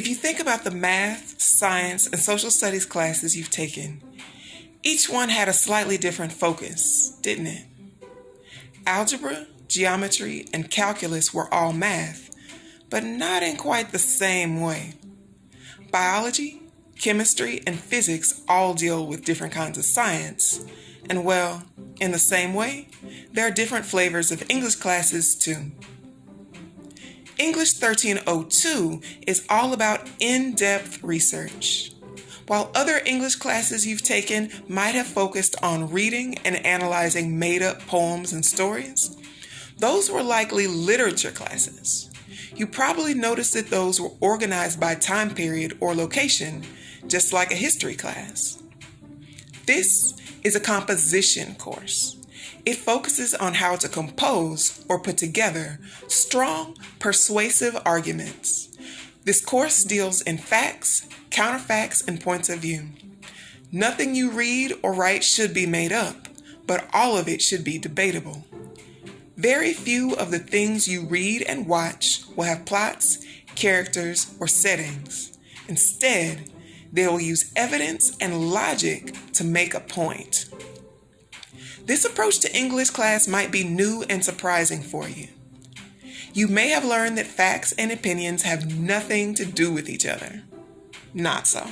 If you think about the math, science, and social studies classes you've taken, each one had a slightly different focus, didn't it? Algebra, geometry, and calculus were all math, but not in quite the same way. Biology, chemistry, and physics all deal with different kinds of science, and well, in the same way, there are different flavors of English classes too. English 1302 is all about in depth research. While other English classes you've taken might have focused on reading and analyzing made up poems and stories, those were likely literature classes. You probably noticed that those were organized by time period or location, just like a history class. This is a composition course. It focuses on how to compose or put together strong, persuasive arguments. This course deals in facts, counterfacts, and points of view. Nothing you read or write should be made up, but all of it should be debatable. Very few of the things you read and watch will have plots, characters, or settings. Instead, they will use evidence and logic to make a point. This approach to English class might be new and surprising for you. You may have learned that facts and opinions have nothing to do with each other. Not so.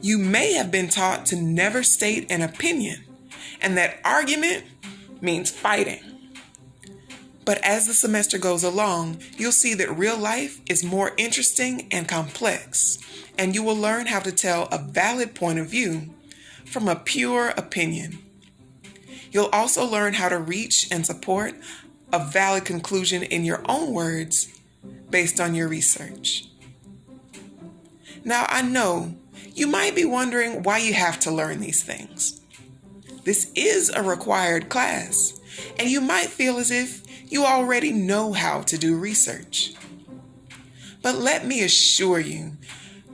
You may have been taught to never state an opinion and that argument means fighting. But as the semester goes along, you'll see that real life is more interesting and complex, and you will learn how to tell a valid point of view from a pure opinion. You'll also learn how to reach and support a valid conclusion in your own words based on your research. Now, I know you might be wondering why you have to learn these things. This is a required class, and you might feel as if you already know how to do research. But let me assure you,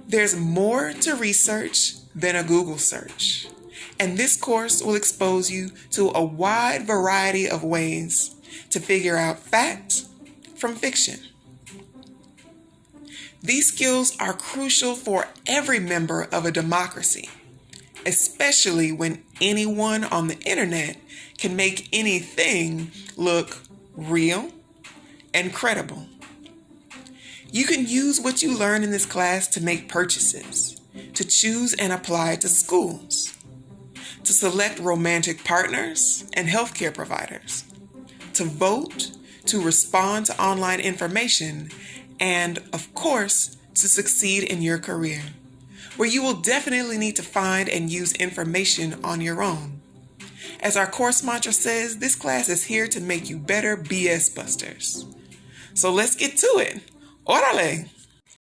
there's more to research than a Google search and this course will expose you to a wide variety of ways to figure out fact from fiction. These skills are crucial for every member of a democracy, especially when anyone on the internet can make anything look real and credible. You can use what you learn in this class to make purchases, to choose and apply to schools, to select romantic partners and healthcare providers, to vote, to respond to online information, and of course, to succeed in your career, where you will definitely need to find and use information on your own. As our course mantra says, this class is here to make you better BS busters. So let's get to it. Orale!